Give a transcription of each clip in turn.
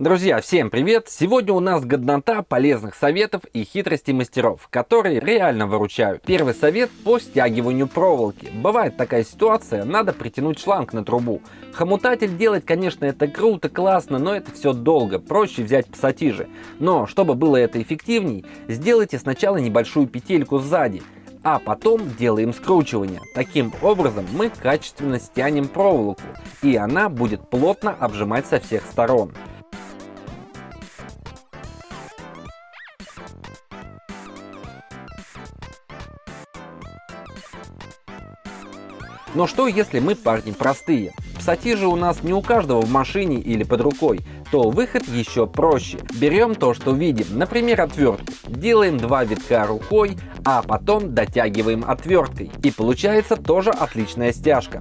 Друзья, всем привет! Сегодня у нас годнота полезных советов и хитростей мастеров, которые реально выручают. Первый совет по стягиванию проволоки. Бывает такая ситуация, надо притянуть шланг на трубу. Хомутатель делать, конечно, это круто, классно, но это все долго, проще взять пассатижи. Но, чтобы было это эффективней, сделайте сначала небольшую петельку сзади, а потом делаем скручивание. Таким образом мы качественно стянем проволоку, и она будет плотно обжимать со всех сторон. Но что если мы парни простые? Пассатижи у нас не у каждого в машине или под рукой, то выход еще проще. Берем то, что видим, например отвертку, делаем два витка рукой, а потом дотягиваем отверткой. И получается тоже отличная стяжка.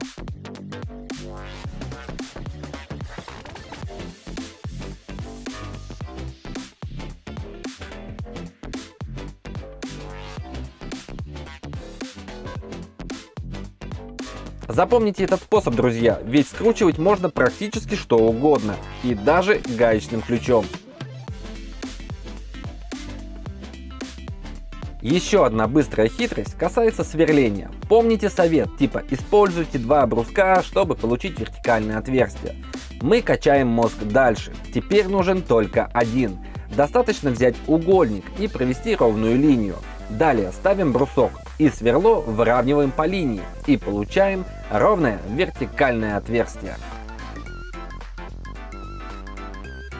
Запомните этот способ, друзья, ведь скручивать можно практически что угодно, и даже гаечным ключом. Еще одна быстрая хитрость касается сверления. Помните совет, типа используйте два бруска, чтобы получить вертикальное отверстие. Мы качаем мозг дальше, теперь нужен только один. Достаточно взять угольник и провести ровную линию. Далее ставим брусок и сверло выравниваем по линии и получаем ровное вертикальное отверстие.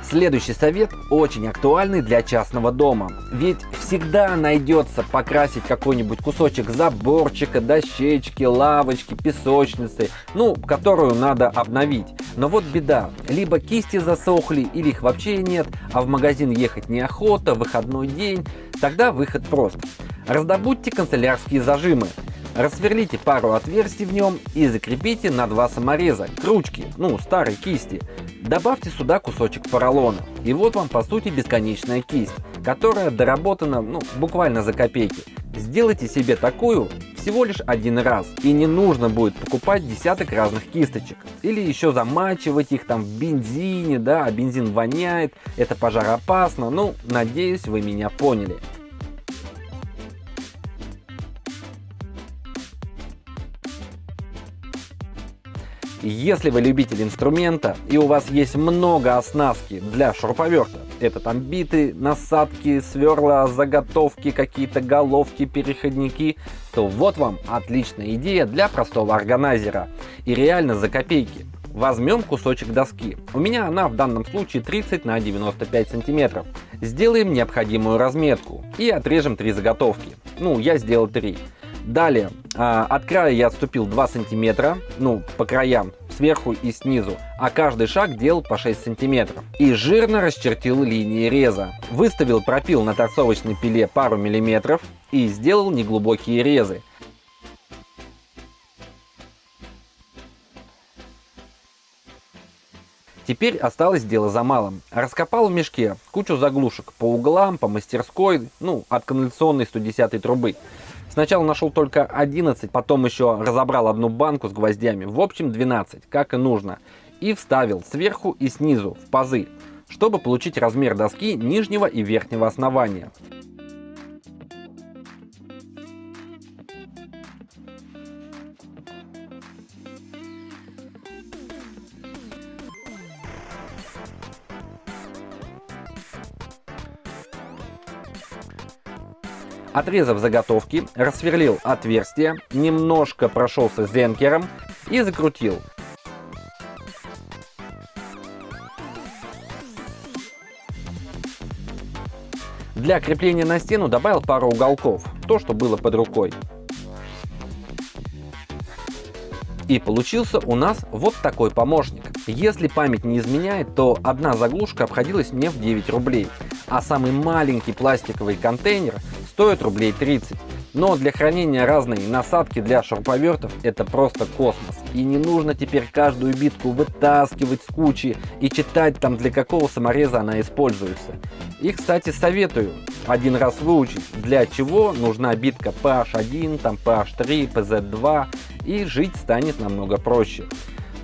Следующий совет очень актуальный для частного дома. Ведь всегда найдется покрасить какой-нибудь кусочек заборчика, дощечки, лавочки, песочницы, ну, которую надо обновить. Но вот беда, либо кисти засохли, или их вообще нет, а в магазин ехать неохота, выходной день, тогда выход прост. Раздобудьте канцелярские зажимы. Рассверлите пару отверстий в нем и закрепите на два самореза, к ну старой кисти. Добавьте сюда кусочек поролона. И вот вам по сути бесконечная кисть, которая доработана ну, буквально за копейки. Сделайте себе такую всего лишь один раз. И не нужно будет покупать десяток разных кисточек. Или еще замачивать их там в бензине, да, а бензин воняет, это пожароопасно. Ну, надеюсь, вы меня поняли. Если вы любитель инструмента и у вас есть много оснастки для шуруповерта, это там биты, насадки, сверла, заготовки, какие-то головки, переходники, то вот вам отличная идея для простого органайзера. И реально за копейки. Возьмем кусочек доски. У меня она в данном случае 30 на 95 сантиметров. Сделаем необходимую разметку и отрежем три заготовки. Ну, я сделал три. Далее, а, от края я отступил 2 сантиметра, ну, по краям, сверху и снизу, а каждый шаг делал по 6 сантиметров. И жирно расчертил линии реза. Выставил пропил на торцовочной пиле пару миллиметров и сделал неглубокие резы. Теперь осталось дело за малым. Раскопал в мешке кучу заглушек по углам, по мастерской, ну, от канализационной 110 трубы. Сначала нашел только 11, потом еще разобрал одну банку с гвоздями. В общем 12, как и нужно. И вставил сверху и снизу в пазы, чтобы получить размер доски нижнего и верхнего основания. Отрезав заготовки, рассверлил отверстие, немножко прошелся зенкером и закрутил. Для крепления на стену добавил пару уголков, то что было под рукой. И получился у нас вот такой помощник. Если память не изменяет, то одна заглушка обходилась мне в 9 рублей, а самый маленький пластиковый контейнер стоит рублей 30. Но для хранения разной насадки для шуруповертов это просто космос. И не нужно теперь каждую битку вытаскивать с кучи и читать там для какого самореза она используется. И кстати советую один раз выучить для чего нужна битка PH1, там PH3, PZ2 и жить станет намного проще.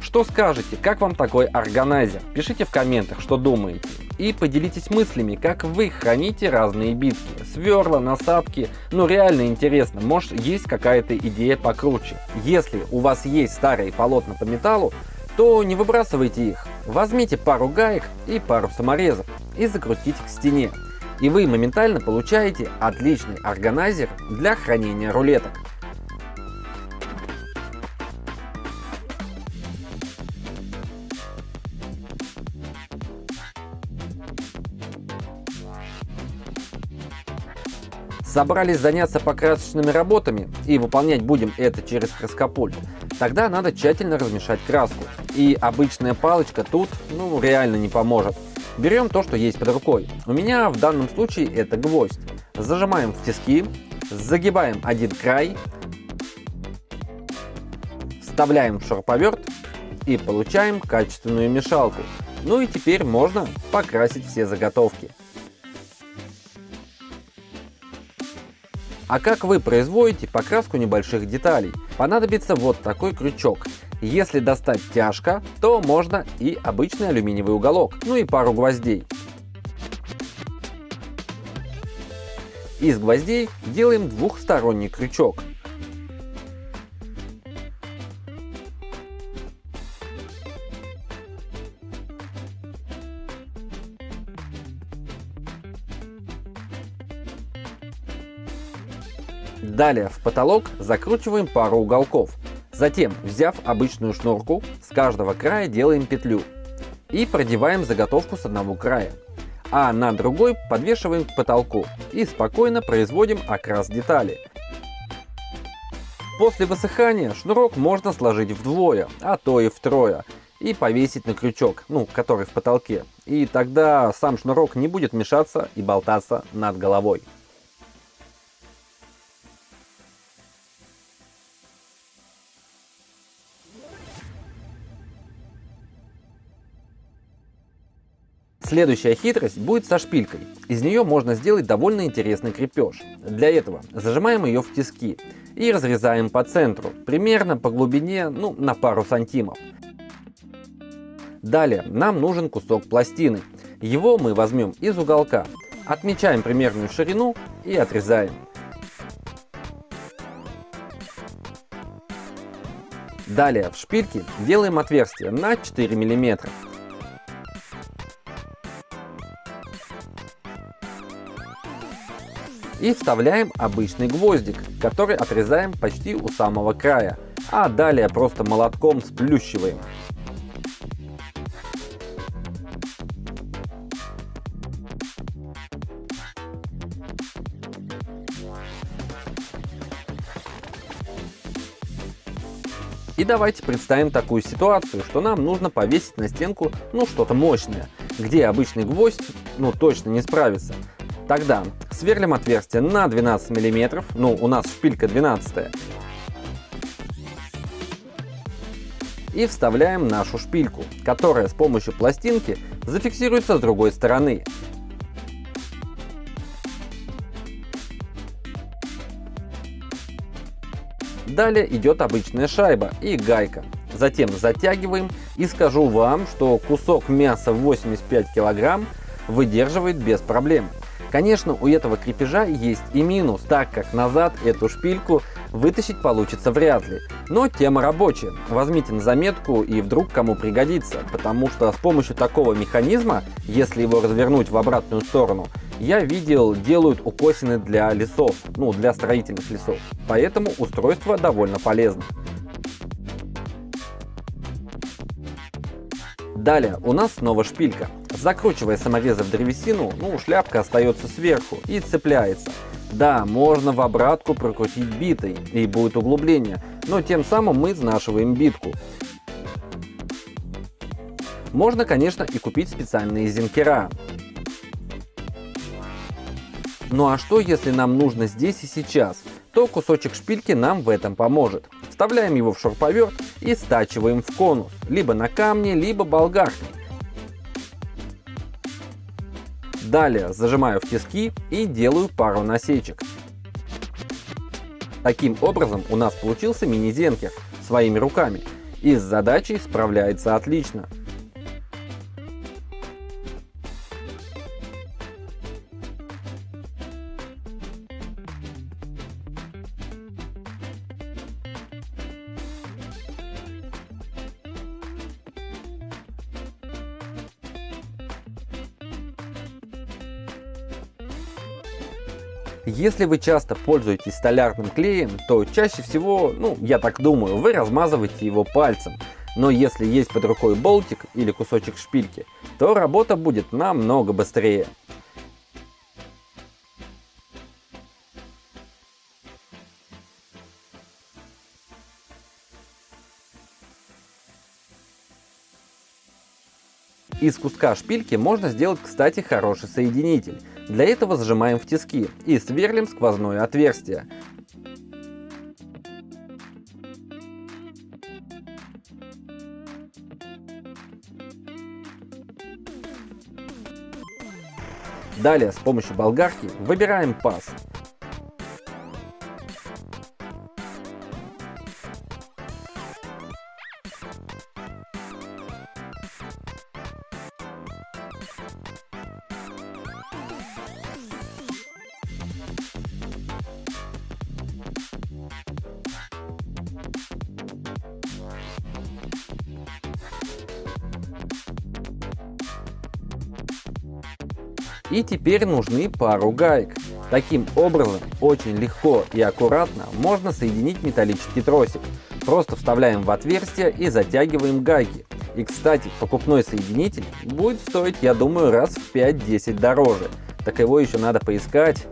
Что скажете, как вам такой органайзер? Пишите в комментах, что думаете. И поделитесь мыслями, как вы храните разные битки, сверла, насадки. Ну реально интересно, может есть какая-то идея покруче. Если у вас есть старые полотна по металлу, то не выбрасывайте их. Возьмите пару гаек и пару саморезов и закрутите к стене. И вы моментально получаете отличный органайзер для хранения рулеток. Собрались заняться покрасочными работами и выполнять будем это через краскопульт, тогда надо тщательно размешать краску. И обычная палочка тут ну реально не поможет. Берем то, что есть под рукой. У меня в данном случае это гвоздь. Зажимаем в тиски, загибаем один край, вставляем в шуруповерт и получаем качественную мешалку. Ну и теперь можно покрасить все заготовки. А как вы производите покраску небольших деталей? Понадобится вот такой крючок. Если достать тяжко, то можно и обычный алюминиевый уголок, ну и пару гвоздей. Из гвоздей делаем двухсторонний крючок. Далее в потолок закручиваем пару уголков. Затем, взяв обычную шнурку, с каждого края делаем петлю и продеваем заготовку с одного края, а на другой подвешиваем к потолку и спокойно производим окрас детали. После высыхания шнурок можно сложить вдвое, а то и втрое, и повесить на крючок, ну, который в потолке. И тогда сам шнурок не будет мешаться и болтаться над головой. Следующая хитрость будет со шпилькой. Из нее можно сделать довольно интересный крепеж. Для этого зажимаем ее в тиски и разрезаем по центру, примерно по глубине ну, на пару сантимов. Далее нам нужен кусок пластины. Его мы возьмем из уголка, отмечаем примерную ширину и отрезаем. Далее в шпильке делаем отверстие на 4 мм. И вставляем обычный гвоздик, который отрезаем почти у самого края, а далее просто молотком сплющиваем. И давайте представим такую ситуацию, что нам нужно повесить на стенку ну что-то мощное, где обычный гвоздь ну точно не справится. Тогда сверлим отверстие на 12 мм, ну у нас шпилька 12 и вставляем нашу шпильку, которая с помощью пластинки зафиксируется с другой стороны. Далее идет обычная шайба и гайка. Затем затягиваем и скажу вам, что кусок мяса 85 кг выдерживает без проблем. Конечно, у этого крепежа есть и минус, так как назад эту шпильку вытащить получится вряд ли. Но тема рабочая. Возьмите на заметку и вдруг кому пригодится, потому что с помощью такого механизма, если его развернуть в обратную сторону, я видел, делают укосины для лесов, ну для строительных лесов. Поэтому устройство довольно полезно. Далее у нас снова шпилька. Закручивая саморезы в древесину, ну, шляпка остается сверху и цепляется. Да, можно в обратку прокрутить битой, и будет углубление, но тем самым мы изнашиваем битку. Можно, конечно, и купить специальные зенкера. Ну а что, если нам нужно здесь и сейчас? То кусочек шпильки нам в этом поможет. Вставляем его в шуруповерт и стачиваем в конус, либо на камне, либо болгаркой. Далее зажимаю в тиски и делаю пару насечек. Таким образом у нас получился мини-зенкер своими руками и с задачей справляется отлично. Если вы часто пользуетесь столярным клеем, то чаще всего, ну, я так думаю, вы размазываете его пальцем. Но если есть под рукой болтик или кусочек шпильки, то работа будет намного быстрее. Из куска шпильки можно сделать, кстати, хороший соединитель. Для этого зажимаем в тиски и сверлим сквозное отверстие. Далее с помощью болгарки выбираем паз. И теперь нужны пару гаек. Таким образом, очень легко и аккуратно можно соединить металлический тросик. Просто вставляем в отверстие и затягиваем гайки. И кстати, покупной соединитель будет стоить, я думаю, раз в 5-10 дороже. Так его еще надо поискать.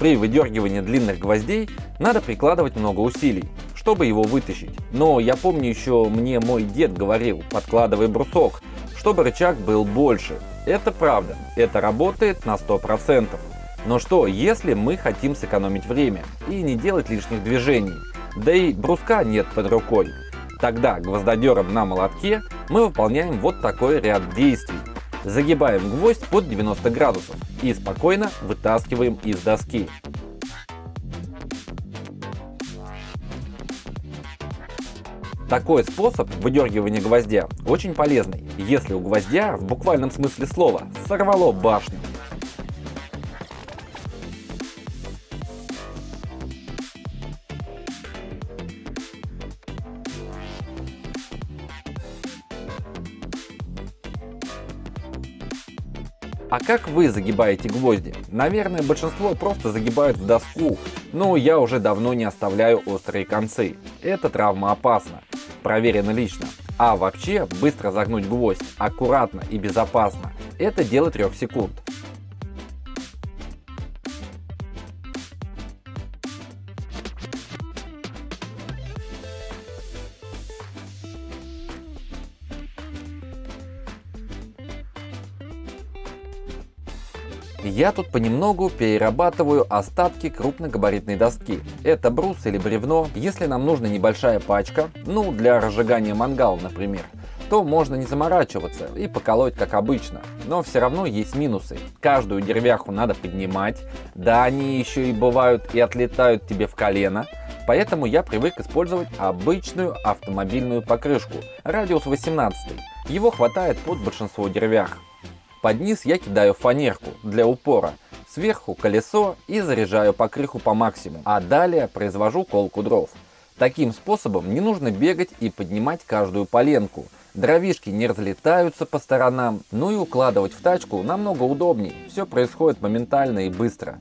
При выдергивании длинных гвоздей надо прикладывать много усилий, чтобы его вытащить. Но я помню еще мне мой дед говорил, подкладывай брусок, чтобы рычаг был больше. Это правда, это работает на 100%. Но что, если мы хотим сэкономить время и не делать лишних движений, да и бруска нет под рукой? Тогда гвоздодером на молотке мы выполняем вот такой ряд действий. Загибаем гвоздь под 90 градусов и спокойно вытаскиваем из доски. Такой способ выдергивания гвоздя очень полезный, если у гвоздя в буквальном смысле слова сорвало башню. Как вы загибаете гвозди? Наверное, большинство просто загибают в доску, но я уже давно не оставляю острые концы. Это травма опасна, проверено лично. А вообще, быстро загнуть гвоздь, аккуратно и безопасно, это дело 3 секунд. Я тут понемногу перерабатываю остатки крупногабаритной доски. Это брус или бревно. Если нам нужна небольшая пачка, ну для разжигания мангала, например, то можно не заморачиваться и поколоть как обычно. Но все равно есть минусы. Каждую деревяху надо поднимать. Да, они еще и бывают и отлетают тебе в колено. Поэтому я привык использовать обычную автомобильную покрышку. Радиус 18. Его хватает под большинство деревях. Под низ я кидаю фанерку для упора, сверху колесо и заряжаю покрыху по максимуму, а далее произвожу колку дров. Таким способом не нужно бегать и поднимать каждую поленку. Дровишки не разлетаются по сторонам, ну и укладывать в тачку намного удобнее. Все происходит моментально и быстро.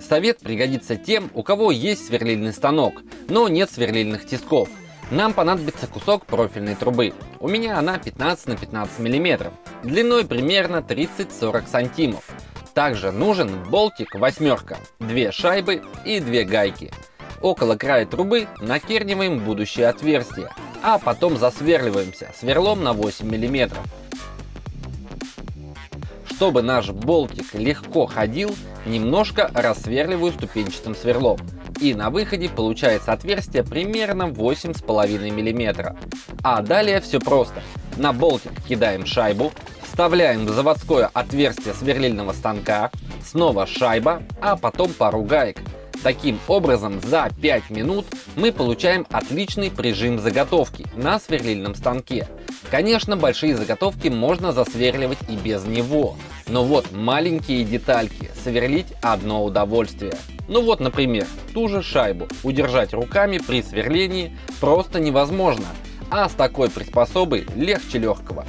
Совет пригодится тем, у кого есть сверлильный станок, но нет сверлильных тисков. Нам понадобится кусок профильной трубы. У меня она 15 на 15 мм, длиной примерно 30-40 сантимов. Также нужен болтик восьмерка, две шайбы и две гайки. Около края трубы накерниваем будущее отверстие, а потом засверливаемся сверлом на 8 мм. Чтобы наш болтик легко ходил, немножко рассверливаю ступенчатым сверлом. И на выходе получается отверстие примерно 8,5 мм. А далее все просто. На болтик кидаем шайбу, вставляем в заводское отверстие сверлильного станка, снова шайба, а потом пару гаек. Таким образом, за 5 минут мы получаем отличный прижим заготовки на сверлильном станке. Конечно, большие заготовки можно засверливать и без него, но вот маленькие детальки сверлить одно удовольствие. Ну вот, например, ту же шайбу удержать руками при сверлении просто невозможно, а с такой приспособой легче легкого.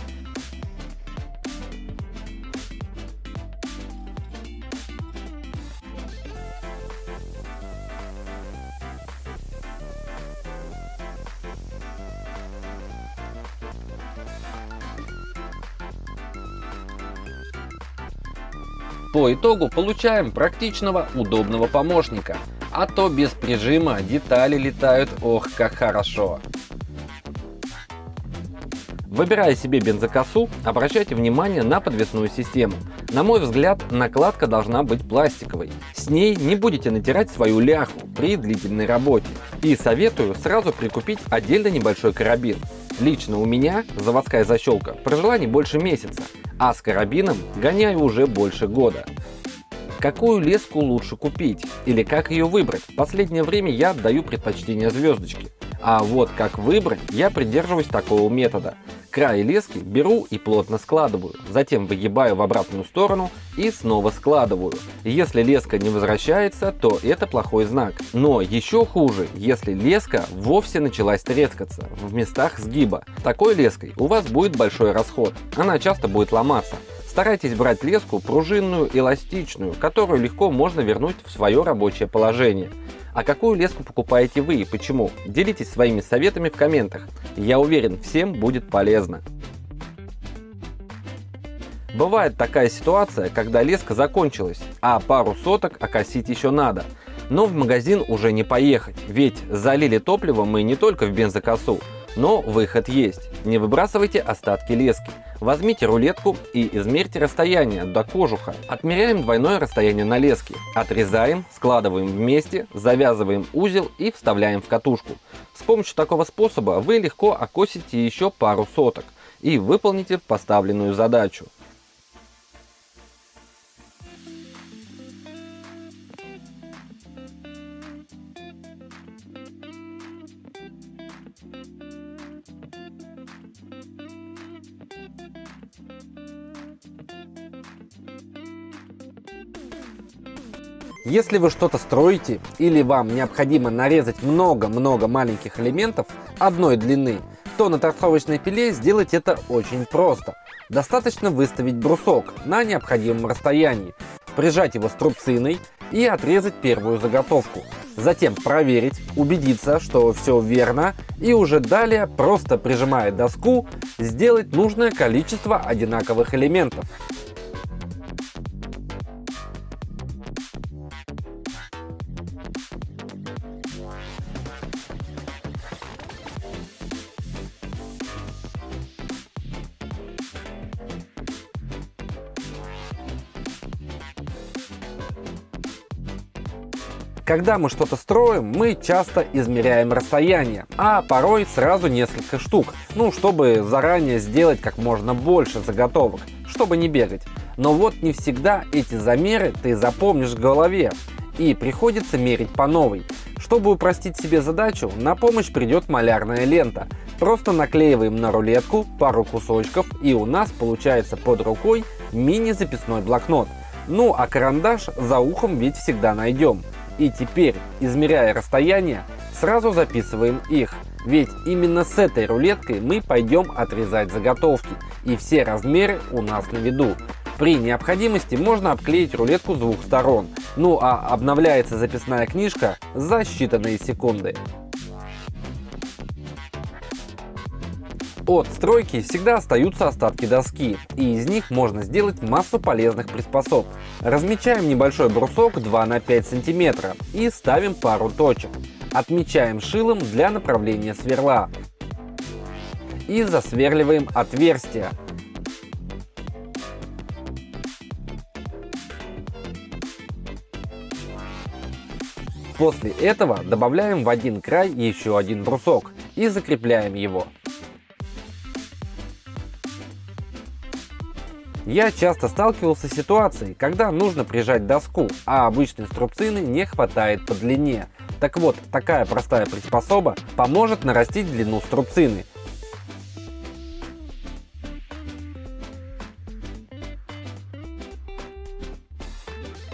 По итогу получаем практичного, удобного помощника. А то без прижима детали летают ох как хорошо. Выбирая себе бензокосу, обращайте внимание на подвесную систему. На мой взгляд, накладка должна быть пластиковой. С ней не будете натирать свою ляху при длительной работе. И советую сразу прикупить отдельно небольшой карабин. Лично у меня заводская защелка прожила не больше месяца, а с карабином гоняю уже больше года. Какую леску лучше купить или как ее выбрать? В последнее время я отдаю предпочтение звездочке. А вот как выбрать, я придерживаюсь такого метода. Край лески беру и плотно складываю, затем выгибаю в обратную сторону и снова складываю. Если леска не возвращается, то это плохой знак. Но еще хуже, если леска вовсе началась трескаться в местах сгиба. Такой леской у вас будет большой расход, она часто будет ломаться. Старайтесь брать леску пружинную, эластичную, которую легко можно вернуть в свое рабочее положение. А какую леску покупаете вы и почему? Делитесь своими советами в комментах. Я уверен, всем будет полезно. Бывает такая ситуация, когда леска закончилась, а пару соток окосить еще надо. Но в магазин уже не поехать, ведь залили топливо мы не только в бензокосу, но выход есть. Не выбрасывайте остатки лески. Возьмите рулетку и измерьте расстояние до кожуха. Отмеряем двойное расстояние на леске. Отрезаем, складываем вместе, завязываем узел и вставляем в катушку. С помощью такого способа вы легко окосите еще пару соток и выполните поставленную задачу. Если вы что-то строите или вам необходимо нарезать много-много маленьких элементов одной длины, то на торцовочной пиле сделать это очень просто. Достаточно выставить брусок на необходимом расстоянии, прижать его струбциной и отрезать первую заготовку. Затем проверить, убедиться, что все верно и уже далее, просто прижимая доску, сделать нужное количество одинаковых элементов. Когда мы что-то строим, мы часто измеряем расстояние, а порой сразу несколько штук, ну, чтобы заранее сделать как можно больше заготовок, чтобы не бегать. Но вот не всегда эти замеры ты запомнишь в голове, и приходится мерить по новой. Чтобы упростить себе задачу, на помощь придет малярная лента. Просто наклеиваем на рулетку пару кусочков и у нас получается под рукой мини-записной блокнот. Ну а карандаш за ухом ведь всегда найдем. И теперь, измеряя расстояние, сразу записываем их. Ведь именно с этой рулеткой мы пойдем отрезать заготовки. И все размеры у нас на виду. При необходимости можно обклеить рулетку с двух сторон. Ну а обновляется записная книжка за считанные секунды. От стройки всегда остаются остатки доски, и из них можно сделать массу полезных приспособ. Размечаем небольшой брусок 2 на 5 см и ставим пару точек. Отмечаем шилом для направления сверла. И засверливаем отверстие. После этого добавляем в один край еще один брусок и закрепляем его. Я часто сталкивался с ситуацией, когда нужно прижать доску, а обычной струбцины не хватает по длине. Так вот, такая простая приспособа поможет нарастить длину струбцины.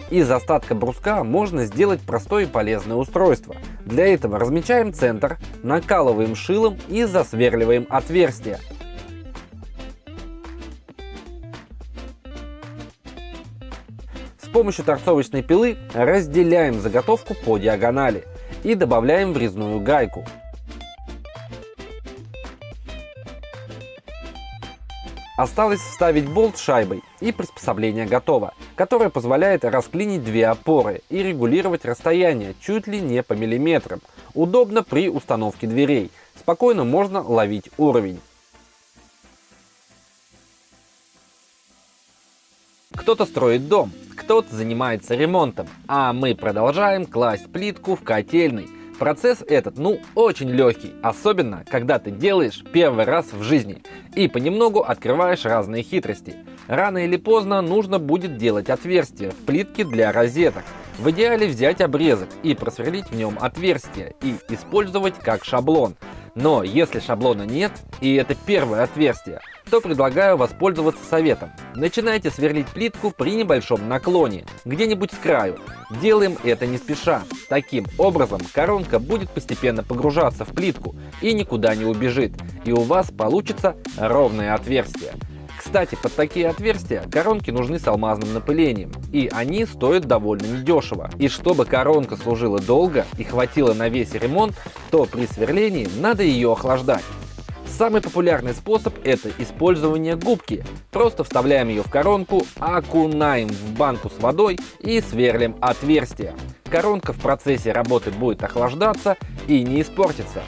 Из остатка бруска можно сделать простое и полезное устройство. Для этого размечаем центр, накалываем шилом и засверливаем отверстие. Помощью торцовочной пилы разделяем заготовку по диагонали и добавляем врезную гайку. Осталось вставить болт шайбой и приспособление готово, которое позволяет расклинить две опоры и регулировать расстояние чуть ли не по миллиметрам. Удобно при установке дверей. Спокойно можно ловить уровень. Кто-то строит дом, кто-то занимается ремонтом, а мы продолжаем класть плитку в котельный. Процесс этот, ну, очень легкий, особенно, когда ты делаешь первый раз в жизни и понемногу открываешь разные хитрости. Рано или поздно нужно будет делать отверстия в плитке для розеток. В идеале взять обрезок и просверлить в нем отверстие и использовать как шаблон. Но если шаблона нет, и это первое отверстие, то предлагаю воспользоваться советом. Начинайте сверлить плитку при небольшом наклоне, где-нибудь с краю. Делаем это не спеша. Таким образом коронка будет постепенно погружаться в плитку и никуда не убежит, и у вас получится ровное отверстие. Кстати, под такие отверстия коронки нужны с алмазным напылением, и они стоят довольно недешево. И чтобы коронка служила долго и хватило на весь ремонт, то при сверлении надо ее охлаждать. Самый популярный способ это использование губки. Просто вставляем ее в коронку, окунаем в банку с водой и сверлим отверстие. Коронка в процессе работы будет охлаждаться и не испортится.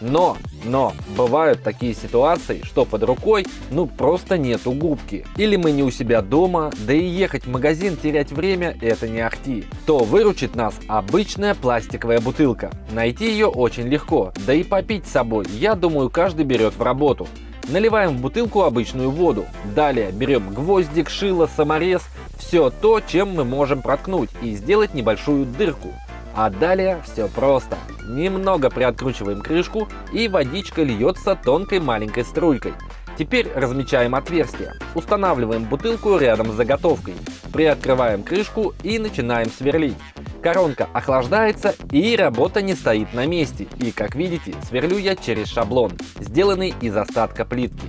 Но, но, бывают такие ситуации, что под рукой ну просто нету губки. Или мы не у себя дома, да и ехать в магазин терять время это не ахти. То выручит нас обычная пластиковая бутылка. Найти ее очень легко, да и попить с собой, я думаю, каждый берет в работу. Наливаем в бутылку обычную воду. Далее берем гвоздик, шило, саморез, все то, чем мы можем проткнуть и сделать небольшую дырку. А далее все просто. Немного приоткручиваем крышку и водичка льется тонкой маленькой струйкой. Теперь размечаем отверстие. Устанавливаем бутылку рядом с заготовкой. Приоткрываем крышку и начинаем сверлить. Коронка охлаждается и работа не стоит на месте. И как видите, сверлю я через шаблон, сделанный из остатка плитки.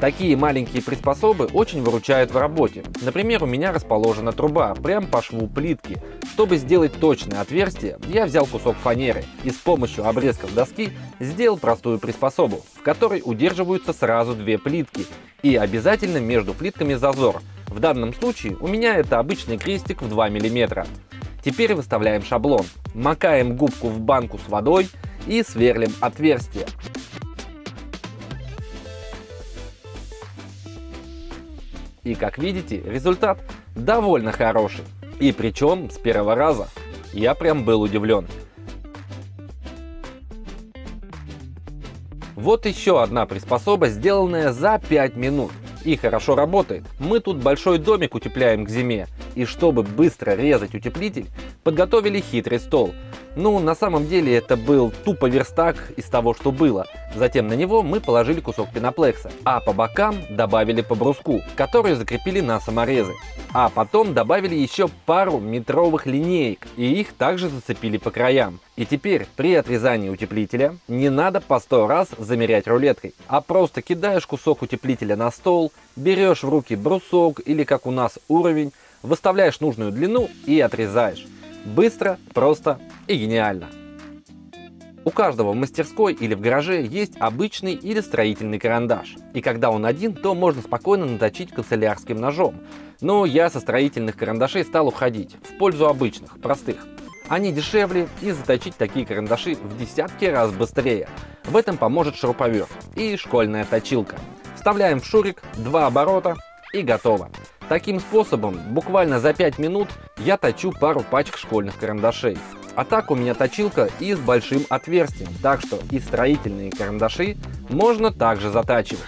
Такие маленькие приспособы очень выручают в работе. Например, у меня расположена труба прямо по шву плитки. Чтобы сделать точное отверстие, я взял кусок фанеры и с помощью обрезков доски сделал простую приспособу, в которой удерживаются сразу две плитки и обязательно между плитками зазор. В данном случае у меня это обычный крестик в 2 мм. Теперь выставляем шаблон, макаем губку в банку с водой и сверлим отверстие. И как видите, результат довольно хороший. И причем с первого раза. Я прям был удивлен. Вот еще одна приспособа, сделанная за 5 минут. И хорошо работает. Мы тут большой домик утепляем к зиме. И чтобы быстро резать утеплитель, подготовили хитрый стол. Ну, на самом деле это был тупо верстак из того, что было. Затем на него мы положили кусок пеноплекса, а по бокам добавили по бруску, который закрепили на саморезы. А потом добавили еще пару метровых линеек, и их также зацепили по краям. И теперь при отрезании утеплителя не надо по сто раз замерять рулеткой, а просто кидаешь кусок утеплителя на стол, берешь в руки брусок или как у нас уровень, выставляешь нужную длину и отрезаешь. Быстро, просто и гениально. У каждого в мастерской или в гараже есть обычный или строительный карандаш. И когда он один, то можно спокойно наточить канцелярским ножом. Но я со строительных карандашей стал уходить в пользу обычных, простых. Они дешевле и заточить такие карандаши в десятки раз быстрее. В этом поможет шуруповерт и школьная точилка. Вставляем в шурик два оборота и готово. Таким способом, буквально за 5 минут, я точу пару пачек школьных карандашей. А так у меня точилка и с большим отверстием, так что и строительные карандаши можно также затачивать.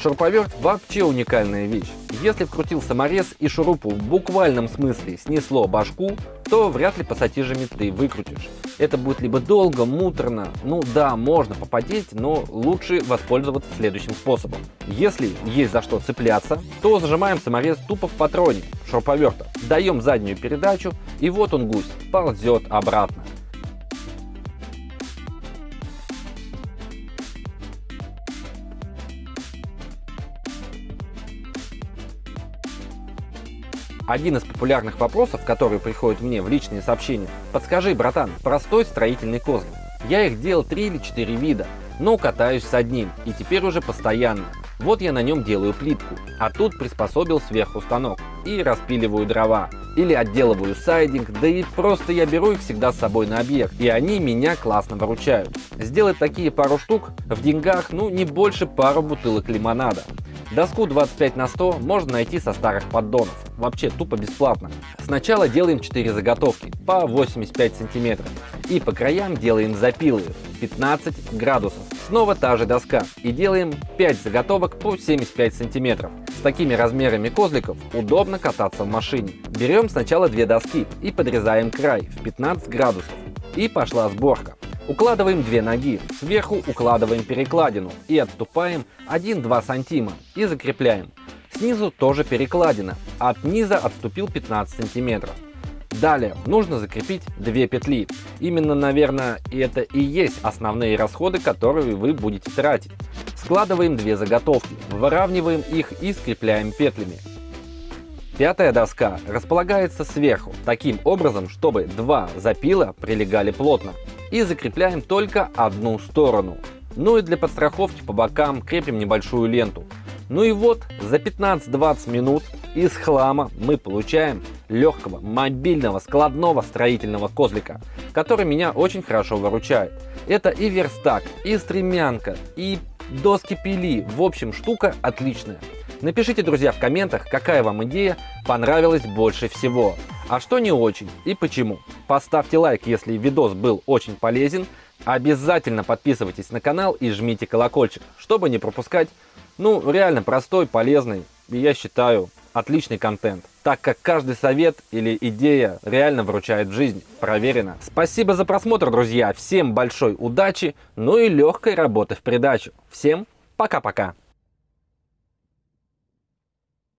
Шуруповерт вообще уникальная вещь. Если вкрутил саморез и шурупу в буквальном смысле снесло башку, то вряд ли пассатижами ты выкрутишь. Это будет либо долго, муторно, ну да, можно попадеть, но лучше воспользоваться следующим способом. Если есть за что цепляться, то зажимаем саморез тупо в патроне шуруповерта, даем заднюю передачу и вот он гусь, ползет обратно. Один из популярных вопросов, которые приходят мне в личные сообщения. Подскажи, братан, простой строительный козлик. Я их делал 3 или 4 вида, но катаюсь с одним и теперь уже постоянно. Вот я на нем делаю плитку, а тут приспособил сверху станок и распиливаю дрова. Или отделываю сайдинг, да и просто я беру их всегда с собой на объект, и они меня классно выручают. Сделать такие пару штук в деньгах, ну не больше пару бутылок лимонада. Доску 25 на 100 можно найти со старых поддонов, вообще тупо бесплатно. Сначала делаем 4 заготовки по 85 сантиметров и по краям делаем запилы 15 градусов. Снова та же доска и делаем 5 заготовок по 75 сантиметров. С такими размерами козликов удобно кататься в машине. Берем сначала две доски и подрезаем край в 15 градусов. И пошла сборка. Укладываем две ноги, сверху укладываем перекладину и отступаем 1-2 сантима и закрепляем. Снизу тоже перекладина, от низа отступил 15 сантиметров. Далее нужно закрепить две петли. Именно, наверное, это и есть основные расходы, которые вы будете тратить. Складываем две заготовки, выравниваем их и скрепляем петлями. Пятая доска располагается сверху, таким образом, чтобы два запила прилегали плотно и закрепляем только одну сторону. Ну и для подстраховки по бокам крепим небольшую ленту. Ну и вот за 15-20 минут из хлама мы получаем легкого, мобильного, складного строительного козлика, который меня очень хорошо выручает. Это и верстак, и стремянка, и доски пили. В общем, штука отличная. Напишите, друзья, в комментах, какая вам идея понравилась больше всего, а что не очень и почему. Поставьте лайк, если видос был очень полезен. Обязательно подписывайтесь на канал и жмите колокольчик, чтобы не пропускать, ну, реально простой, полезный и, я считаю, отличный контент, так как каждый совет или идея реально вручает жизнь, проверено. Спасибо за просмотр, друзья, всем большой удачи, ну и легкой работы в придачу. Всем пока-пока.